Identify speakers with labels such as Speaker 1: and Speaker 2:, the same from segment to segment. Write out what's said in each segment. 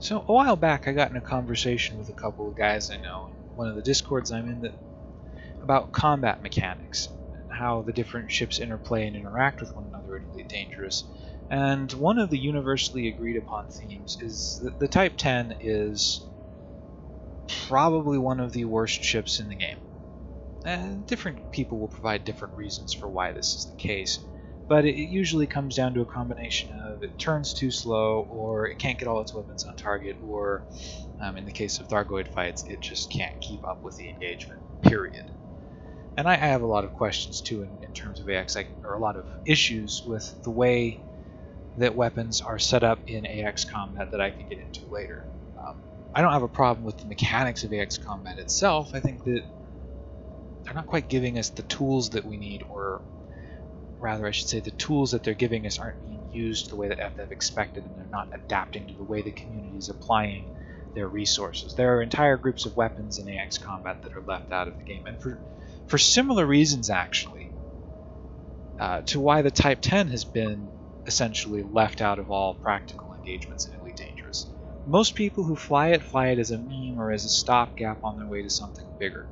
Speaker 1: So a while back, I got in a conversation with a couple of guys I know, in one of the discords I'm in, that about combat mechanics and how the different ships interplay and interact with one another in Elite Dangerous. And one of the universally agreed upon themes is that the Type 10 is probably one of the worst ships in the game. And different people will provide different reasons for why this is the case but it usually comes down to a combination it turns too slow, or it can't get all its weapons on target, or um, in the case of Thargoid fights, it just can't keep up with the engagement, period. And I, I have a lot of questions too in, in terms of AX, or a lot of issues with the way that weapons are set up in AX combat that I can get into later. Um, I don't have a problem with the mechanics of AX combat itself. I think that they're not quite giving us the tools that we need or rather I should say the tools that they're giving us aren't being used the way that FDev expected and they're not adapting to the way the community is applying their resources. There are entire groups of weapons in AX combat that are left out of the game and for, for similar reasons actually uh, to why the Type 10 has been essentially left out of all practical engagements in Elite Dangerous. Most people who fly it fly it as a meme or as a stopgap on their way to something bigger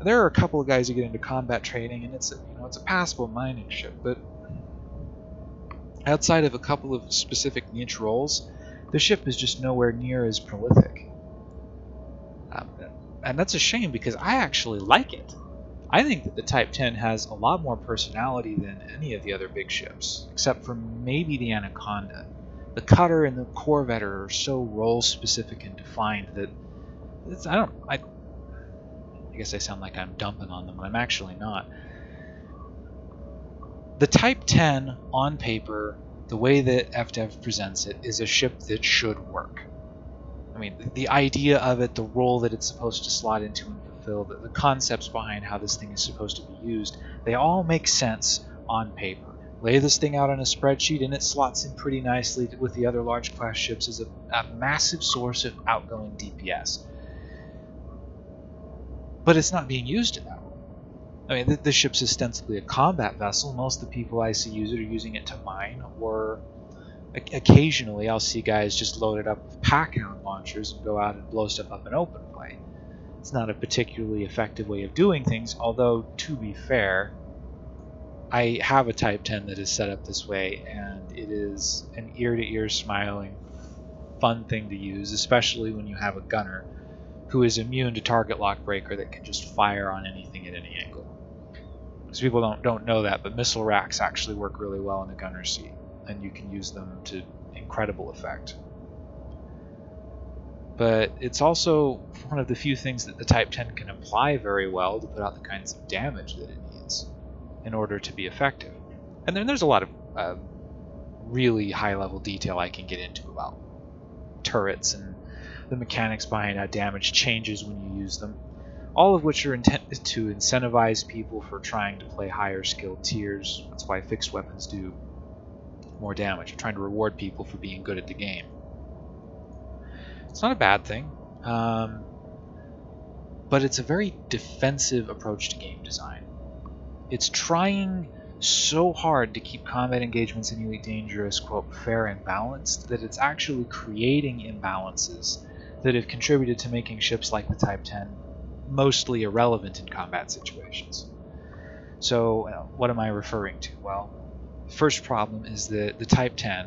Speaker 1: there are a couple of guys who get into combat training, and it's a, you know it's a passable mining ship, but outside of a couple of specific niche roles, the ship is just nowhere near as prolific. Um, and that's a shame because I actually like it. I think that the Type 10 has a lot more personality than any of the other big ships, except for maybe the Anaconda. The Cutter and the Corvette are so role specific and defined that I don't I I guess I sound like I'm dumping on them, but I'm actually not. The Type 10 on paper, the way that FDev presents it, is a ship that should work. I mean, the idea of it, the role that it's supposed to slot into and fulfill, the, the concepts behind how this thing is supposed to be used, they all make sense on paper. Lay this thing out on a spreadsheet and it slots in pretty nicely with the other large class ships as a, a massive source of outgoing DPS but it's not being used that. I mean, the, the ship's ostensibly a combat vessel. Most of the people I see use it are using it to mine, or occasionally I'll see guys just load it up with packhound launchers and go out and blow stuff up in open play. It's not a particularly effective way of doing things, although, to be fair, I have a Type 10 that is set up this way, and it is an ear to ear smiling, fun thing to use, especially when you have a gunner who is immune to target lock breaker that can just fire on anything at any angle. Because people don't don't know that, but missile racks actually work really well in the gunner seat, and you can use them to incredible effect. But it's also one of the few things that the Type 10 can apply very well to put out the kinds of damage that it needs in order to be effective. And then there's a lot of uh, really high level detail I can get into about turrets and the mechanics behind how damage changes when you use them, all of which are intended to incentivize people for trying to play higher skilled tiers. That's why fixed weapons do more damage. You're trying to reward people for being good at the game. It's not a bad thing, um, but it's a very defensive approach to game design. It's trying so hard to keep combat engagements in Elite Dangerous, quote, fair and balanced, that it's actually creating imbalances that have contributed to making ships like the Type 10 mostly irrelevant in combat situations. So, what am I referring to? Well, first problem is that the Type 10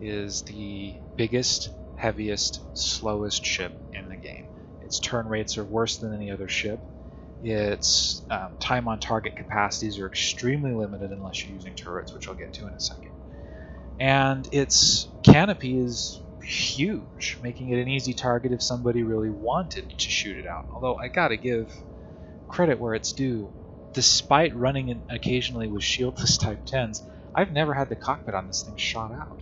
Speaker 1: is the biggest, heaviest, slowest ship in the game. Its turn rates are worse than any other ship. Its um, time on target capacities are extremely limited unless you're using turrets, which I'll get to in a second. And its canopy is huge, making it an easy target if somebody really wanted to shoot it out. Although I gotta give credit where it's due. Despite running in occasionally with shieldless Type 10s, I've never had the cockpit on this thing shot out.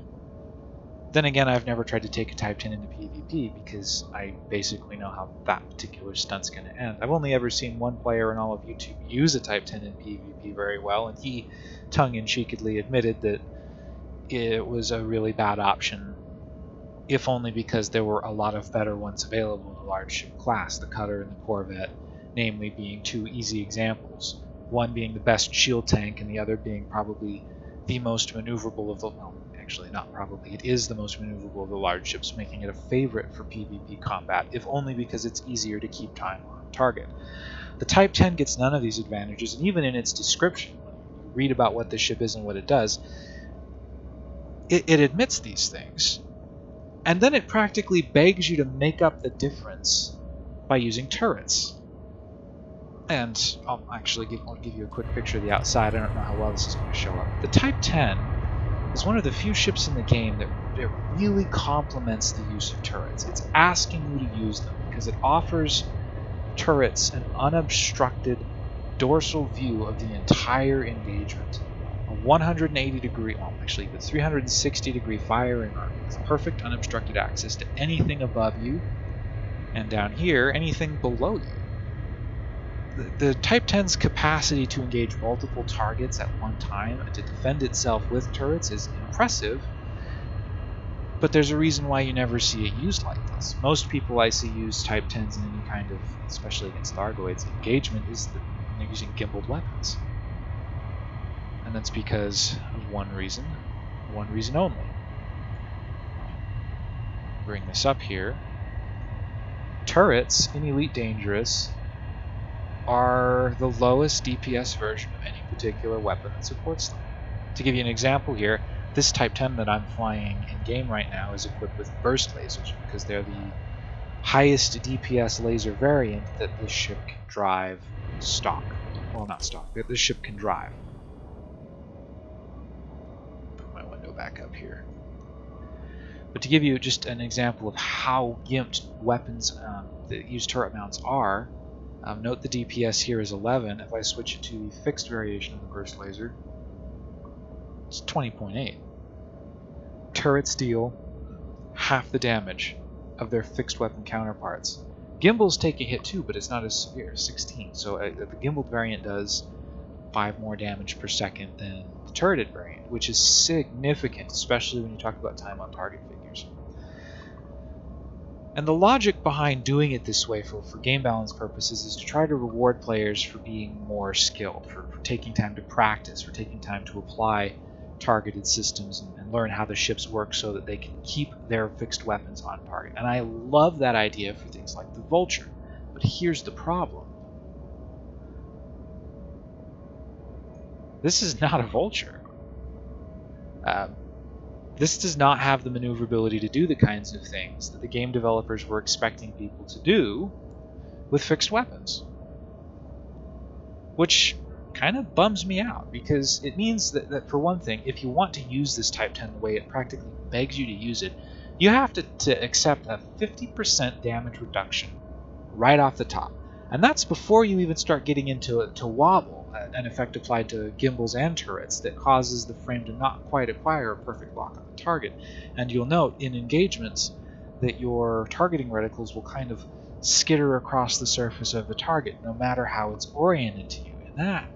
Speaker 1: Then again, I've never tried to take a Type 10 into PvP because I basically know how that particular stunt's going to end. I've only ever seen one player in all of YouTube use a Type 10 in PvP very well, and he tongue in cheekedly admitted that it was a really bad option if only because there were a lot of better ones available in the large ship class, the Cutter and the Corvette, namely being two easy examples. One being the best shield tank, and the other being probably the most maneuverable of the. Well, actually, not probably. It is the most maneuverable of the large ships, making it a favorite for PvP combat, if only because it's easier to keep time on target. The Type 10 gets none of these advantages, and even in its description, when you read about what the ship is and what it does, it, it admits these things. And then it practically begs you to make up the difference by using turrets. And I'll actually give, I'll give you a quick picture of the outside. I don't know how well this is going to show up. The Type 10 is one of the few ships in the game that, that really complements the use of turrets. It's asking you to use them because it offers turrets an unobstructed dorsal view of the entire engagement. A 180 degree, well, actually, the 360 degree firing arc with perfect unobstructed access to anything above you, and down here, anything below you the Type 10's capacity to engage multiple targets at one time and to defend itself with turrets is impressive, but there's a reason why you never see it used like this. Most people I see use Type 10s in any kind of, especially against Thargoids, engagement is that they're using gimbaled weapons. That's because of one reason, one reason only. Bring this up here. Turrets in Elite Dangerous are the lowest DPS version of any particular weapon that supports them. To give you an example here, this Type 10 that I'm flying in game right now is equipped with burst lasers because they're the highest DPS laser variant that this ship can drive stock. Well, not stock, that this ship can drive. Back up here. But to give you just an example of how gimped weapons um, that use turret mounts are, um, note the DPS here is 11. If I switch it to the fixed variation of the burst laser, it's 20.8. Turrets deal half the damage of their fixed weapon counterparts. Gimbals take a hit too, but it's not as severe, 16. So uh, the gimbal variant does 5 more damage per second than turreted variant, which is significant, especially when you talk about time on target figures. And the logic behind doing it this way for, for game balance purposes is to try to reward players for being more skilled, for, for taking time to practice, for taking time to apply targeted systems and, and, learn how the ships work so that they can keep their fixed weapons on target. And I love that idea for things like the Vulture. But here's the problem. This is not a Vulture. Uh, this does not have the maneuverability to do the kinds of things that the game developers were expecting people to do with fixed weapons. Which kind of bums me out because it means that, that, for one thing, if you want to use this Type 10 the way it practically begs you to use it, you have to, to accept a 50% damage reduction right off the top. And that's before you even start getting into it to wobble an effect applied to gimbals and turrets that causes the frame to not quite acquire a perfect lock on the target. And you'll note in engagements that your targeting reticles will kind of skitter across the surface of the target no matter how it's oriented to you. And that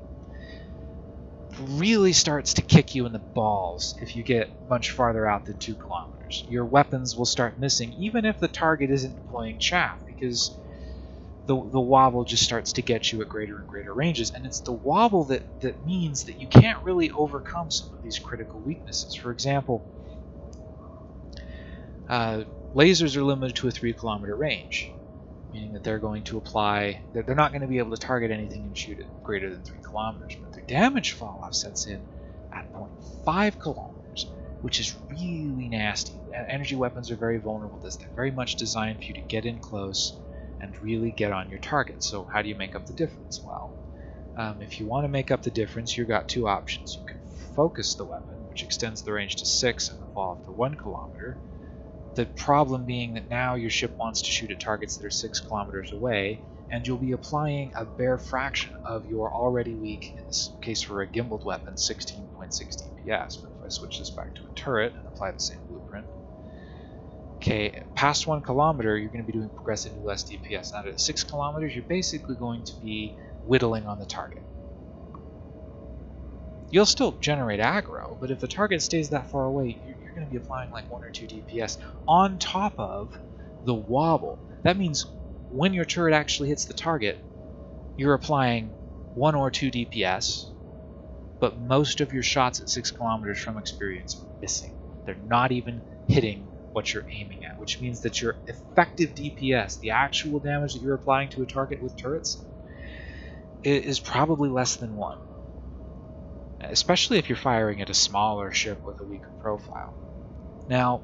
Speaker 1: really starts to kick you in the balls if you get much farther out than two kilometers. Your weapons will start missing even if the target isn't deploying chaff because the, the wobble just starts to get you at greater and greater ranges. And it's the wobble that, that means that you can't really overcome some of these critical weaknesses. For example, uh, lasers are limited to a 3 kilometer range, meaning that they're going to apply, they're, they're not going to be able to target anything and shoot it greater than 3 kilometers. But their damage fall off sets in at 0.5 kilometers, which is really nasty. Energy weapons are very vulnerable to this. They're very much designed for you to get in close and really get on your target. So how do you make up the difference? Well, um, if you want to make up the difference, you've got two options. You can focus the weapon, which extends the range to 6 and the fall off to 1 kilometer. The problem being that now your ship wants to shoot at targets that are 6 kilometers away, and you'll be applying a bare fraction of your already weak, in this case for a gimbaled weapon, 16.6 DPS. But if I switch this back to a turret and apply the same blueprint, Okay, past one kilometer, you're going to be doing progressively less DPS. Now at six kilometers, you're basically going to be whittling on the target. You'll still generate aggro, but if the target stays that far away, you're, going to be applying like one or two DPS on top of the wobble. That means when your turret actually hits the target, you're applying one or two DPS, but most of your shots at six kilometers from experience are missing They're not even hitting what you're aiming at, which means that your effective DPS, the actual damage that you're applying to a target with turrets, is probably less than one. Especially if you're firing at a smaller ship with a weaker profile. Now,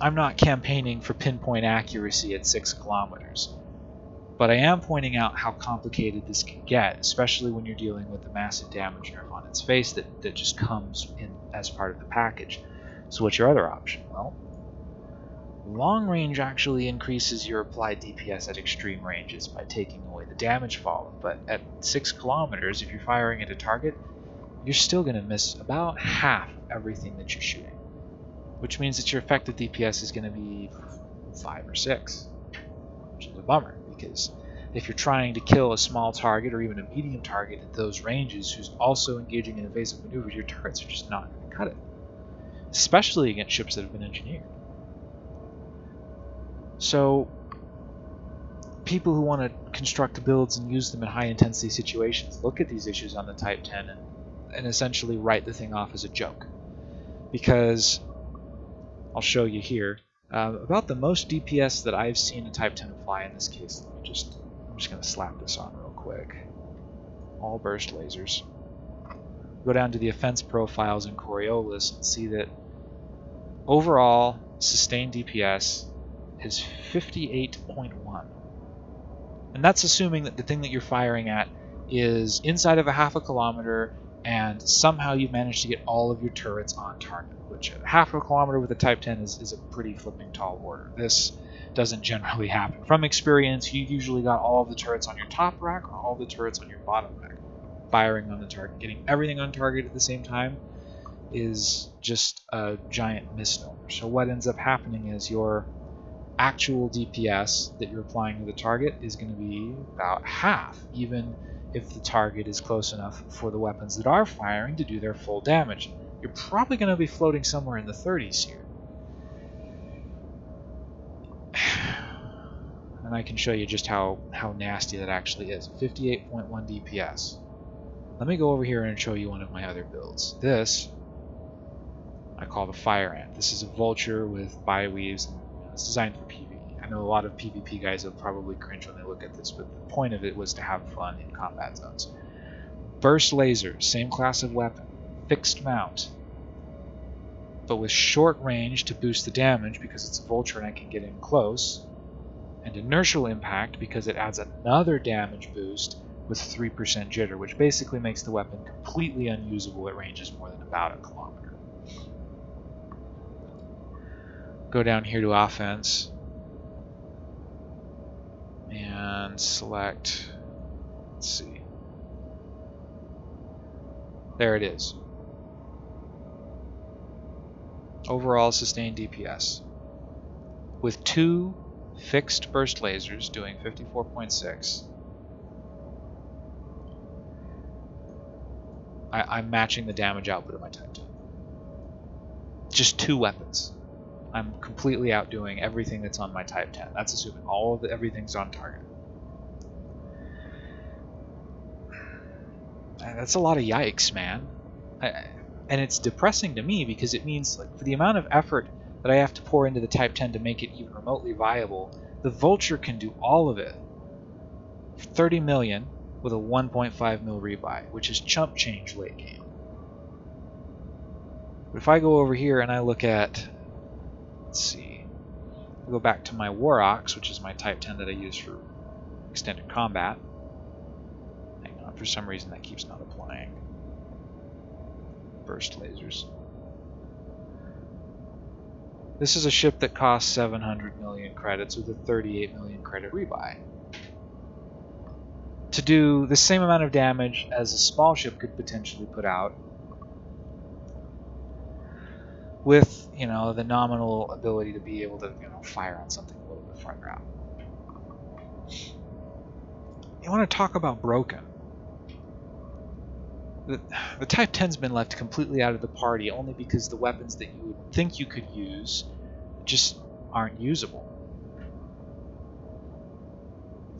Speaker 1: I'm not campaigning for pinpoint accuracy at 6 kilometers, but I am pointing out how complicated this can get, especially when you're dealing with the massive damage nerf on its face that, that just comes in as part of the package. So what's your other option? Well, long range actually increases your applied DPS at extreme ranges by taking away the damage fallen, but at 6 kilometers, if you're firing at a target, you're still going to miss about half everything that you're shooting. Which means that your effective DPS is going to be 5 or 6, which is a bummer, because if you're trying to kill a small target or even a medium target at those ranges who's also engaging in evasive maneuvers, your turrets are just not going to cut it especially against ships that have been engineered. So, people who want to construct builds and use them in high intensity situations look at these issues on the Type 10 and, and essentially write the thing off as a joke. Because, I'll show you here, uh, about the most DPS that I've seen a Type 10 fly in this case, let me just, I'm just going to slap this on real quick. All burst lasers go down to the offense profiles in Coriolis and see that overall sustained DPS is 58.1. And that's assuming that the thing that you're firing at is inside of a half a kilometer and somehow you manage to get all of your turrets on target, which half a kilometer with a Type 10 is, is a pretty flipping tall order. This doesn't generally happen. From experience, you usually got all of the turrets on your top rack or all the turrets on your bottom rack firing on the target, getting everything on target at the same time is just a giant misnomer. So what ends up happening is your actual DPS that you're applying to the target is going to be about half, even if the target is close enough for the weapons that are firing to do their full damage. You're probably going to be floating somewhere in the 30s here. And I can show you just how, how nasty that actually is. 58.1 DPS. Let me go over here and show you one of my other builds. This I call the Fire Ant. This is a vulture with biweaves. And it's designed for PvE. I know a lot of PvP guys will probably cringe when they look at this, but the point of it was to have fun in combat zones. Burst laser, same class of weapon, fixed mount, but with short range to boost the damage because it's a vulture and I can get in close, and inertial impact because it adds another damage boost with 3% jitter, which basically makes the weapon completely unusable at ranges more than about a kilometer. Go down here to offense and select, let's see, there it is. Overall sustained DPS. With two fixed burst lasers doing 54.6 I, am matching the damage output of my Titan. Just two weapons. I'm completely outdoing everything that's on my Type 10. That's assuming all of the, everything's on target. That's a lot of yikes, man. I, and it's depressing to me because it means like for the amount of effort that I have to pour into the Type 10 to make it even remotely viable, the Vulture can do all of it. 30 million with a 1.5 mil rebuy, which is chump change late game. But if I go over here and I look at, let's see, I'll go back to my War Ox, which is my Type 10 that I use for extended combat. Hang on, for some reason that keeps not applying. Burst lasers. This is a ship that costs 700 million credits with a 38 million credit rebuy to do the same amount of damage as a small ship could potentially put out with you know the nominal ability to be able to you know fire on something a little bit farther out you want to talk about broken the, the type 10's been left completely out of the party only because the weapons that you would think you could use just aren't usable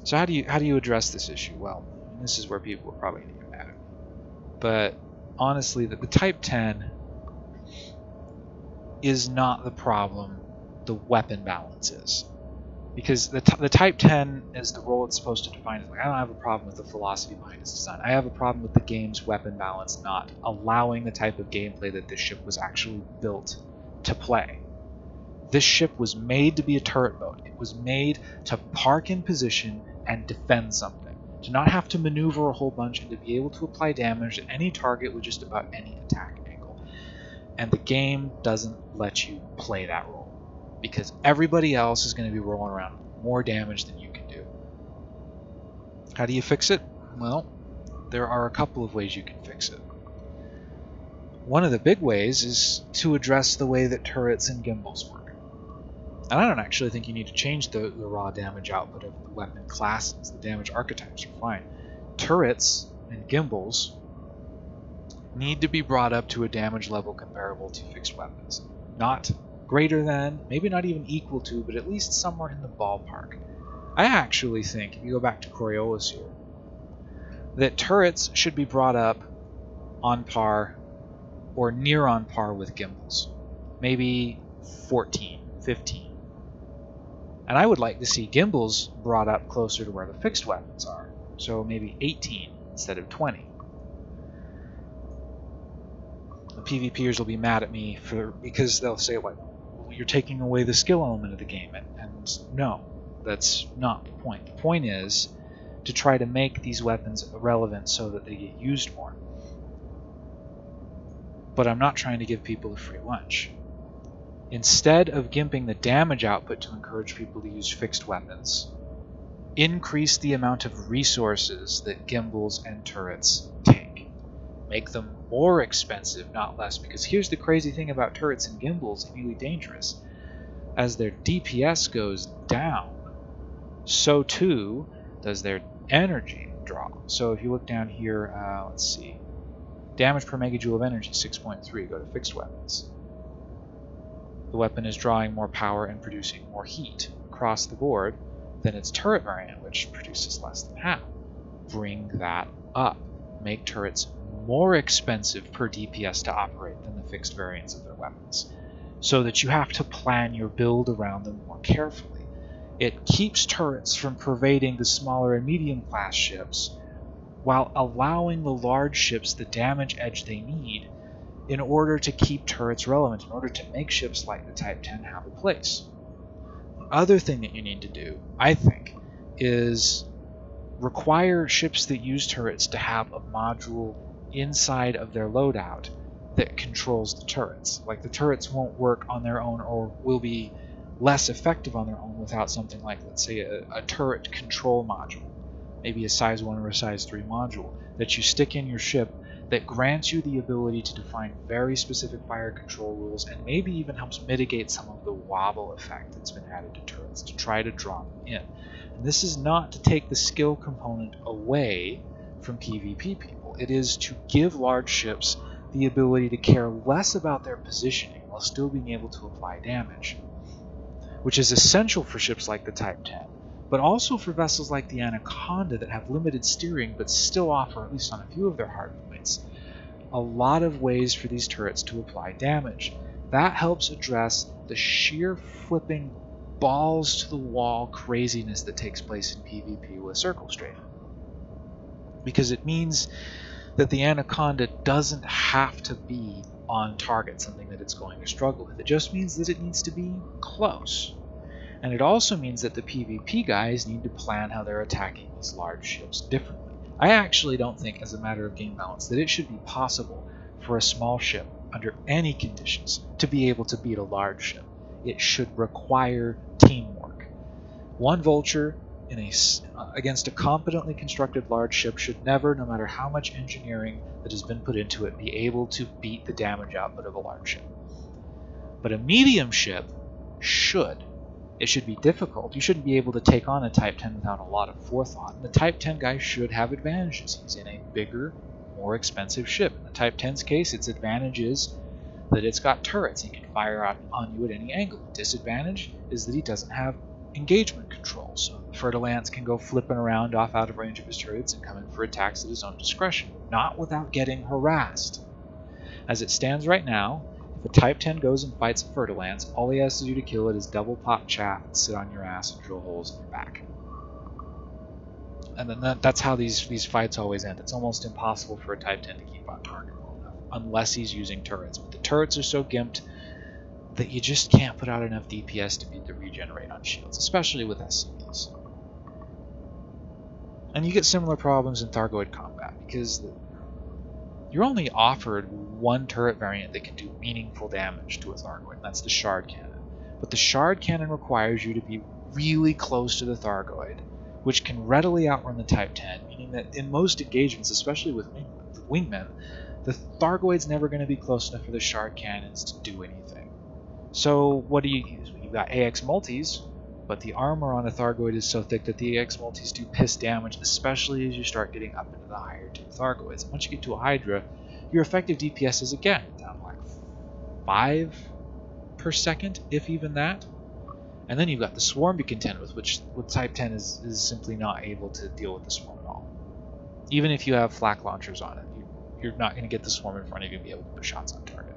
Speaker 1: so how do you how do you address this issue? Well, this is where people are probably going to get mad. But honestly, the, the Type 10 is not the problem, the weapon balance is. Because the, the Type 10 is the role it's supposed to define. Like, I don't have a problem with the philosophy behind its design. I have a problem with the game's weapon balance not allowing the type of gameplay that this ship was actually built to play. This ship was made to be a turret boat. It was made to park in position and defend something. To not have to maneuver a whole bunch and to be able to apply damage to any target with just about any attack. And the game doesn't let you play that role because everybody else is going to be rolling around more damage than you can do. How do you fix it? Well, there are a couple of ways you can fix it. One of the big ways is to address the way that turrets and gimbals work. And I don't actually think you need to change the, the raw damage output of the weapon classes. The damage archetypes are fine. Turrets and gimbals need to be brought up to a damage level comparable to fixed weapons. Not greater than, maybe not even equal to, but at least somewhere in the ballpark. I actually think, if you go back to Coriolis here, that turrets should be brought up on par or near on par with gimbals. Maybe 14, 15. And I would like to see gimbals brought up closer to where the fixed weapons are. So maybe 18 instead of 20. The PvPers will be mad at me for because they'll say like, you're taking away the skill element of the game. And, and no, that's not the point. The point is to try to make these weapons relevant so that they get used more. But I'm not trying to give people a free lunch. Instead of gimping the damage output to encourage people to use fixed weapons, increase the amount of resources that gimbals and turrets take. Make them more expensive, not less. Because here's the crazy thing about turrets and gimbals, really dangerous. As their DPS goes down, so too does their energy draw. So if you look down here, uh, let's see, damage per megajoule of energy, 6.3, go to fixed weapons. The weapon is drawing more power and producing more heat across the board than its turret variant, which produces less than half. Bring that up. Make turrets more expensive per DPS to operate than the fixed variants of their weapons, so that you have to plan your build around them more carefully. It keeps turrets from pervading the smaller and medium class ships, while allowing the large ships the damage edge they need in order to keep turrets relevant, in order to make ships like the Type 10 have a place. The other thing that you need to do, I think, is require ships that use turrets to have a module inside of their loadout that controls the turrets. Like the turrets won't work on their own or will be less effective on their own without something like, let's say, a, a turret control module, maybe a size 1 or a size 3 module that you stick in your ship that grants you the ability to define very specific fire control rules and maybe even helps mitigate some of the wobble effect that's been added to turrets to try to draw them in. And this is not to take the skill component away from PvP people. It is to give large ships the ability to care less about their positioning while still being able to apply damage, which is essential for ships like the Type 10, but also for vessels like the Anaconda that have limited steering but still offer, at least on a few of their hard points, a lot of ways for these turrets to apply damage. That helps address the sheer flipping balls to the wall craziness that takes place in PvP with Circle Strafe because it means that the Anaconda doesn't have to be on target, something that it's going to struggle with. It just means that it needs to be close. And it also means that the PvP guys need to plan how they're attacking these large ships differently. I actually don't think, as a matter of game balance, that it should be possible for a small ship, under any conditions, to be able to beat a large ship. It should require teamwork. One vulture in a, uh, against a competently constructed large ship should never, no matter how much engineering that has been put into it, be able to beat the damage output of a large ship. But a medium ship should. It should be difficult. You shouldn't be able to take on a Type 10 without a lot of forethought. And The Type 10 guy should have advantages. He's in a bigger, more expensive ship. In the Type 10's case, its advantage is that it's got turrets. He can fire out on you at any angle. The disadvantage is that he doesn't have engagement control. So Fer-de-Lance can go flipping around off out of range of his turrets and come in for attacks at his own discretion, not without getting harassed. As it stands right now, If a Type 10 goes and fights a Fer-de-Lance, all he has to do to kill it is double pop chaff and sit on your ass and drill holes in your back. And then that, that's how these, these fights always end. It's almost impossible for a Type 10 to keep on target long enough, unless he's using turrets. But the turrets are so gimped that you just can't put out enough DPS to beat the regenerate on shields, especially with SCBs. And you get similar problems in Thargoid combat, because you're only offered one turret variant that can do meaningful damage to a Thargoid, and that's the Shard Cannon. But the Shard Cannon requires you to be really close to the Thargoid, which can readily outrun the Type 10, meaning that in most engagements, especially with Wingmen, the Thargoid's never going to be close enough for the Shard Cannons to do anything. So what do you use? You've got AX multis, but the armor on a Thargoid is so thick that the AX multis do piss damage, especially as you start getting up into the higher tier Thargoids. And once you get to a Hydra, your effective DPS is again down like 5 per second, if even that. And then you've got the Swarm to contend with, which with Type 10 is, is simply not able to deal with the Swarm at all. Even if you have flak launchers on it, you, you're not going to get the Swarm in front of you and be able to put shots on target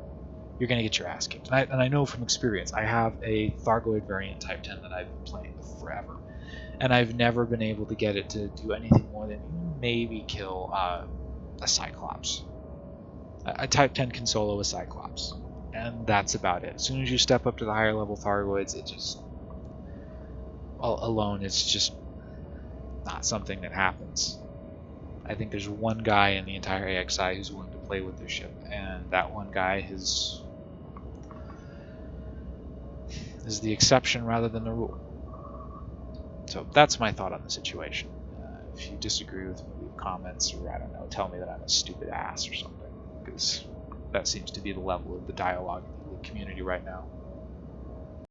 Speaker 1: you're going to get your ass kicked. And I, and I know from experience, I have a Thargoid variant Type 10 that I've been playing with forever. And I've never been able to get it to do anything more than maybe kill uh, a Cyclops. A, a Type 10 can solo a Cyclops. And that's about it. As soon as you step up to the higher level Thargoids, it just... Well, alone, it's just not something that happens. I think there's one guy in the entire AXI who's willing to play with their ship, and that one guy has is the exception rather than the rule. So that's my thought on the situation. Uh, if you disagree with me, leave comments or I don't know, tell me that I'm a stupid ass or something, because that seems to be the level of the dialogue in the community right now.